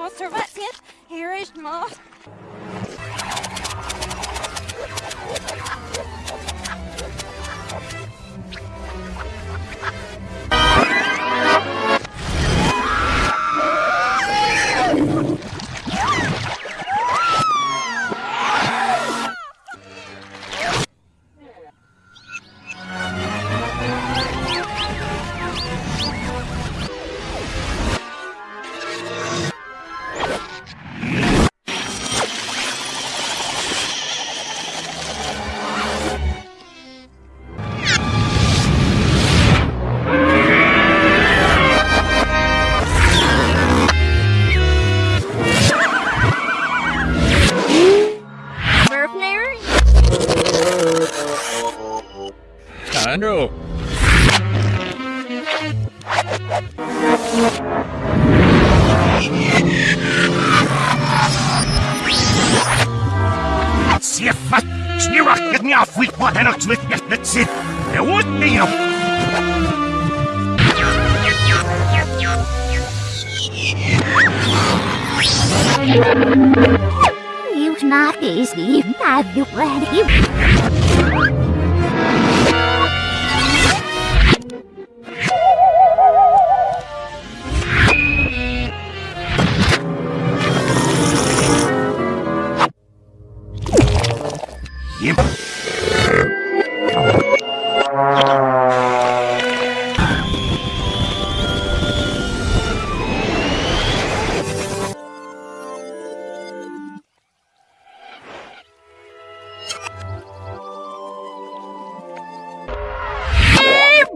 Obserwacje, hier is maar. What and not with that's it. There would be a You're not easy, not you ready.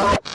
Oh.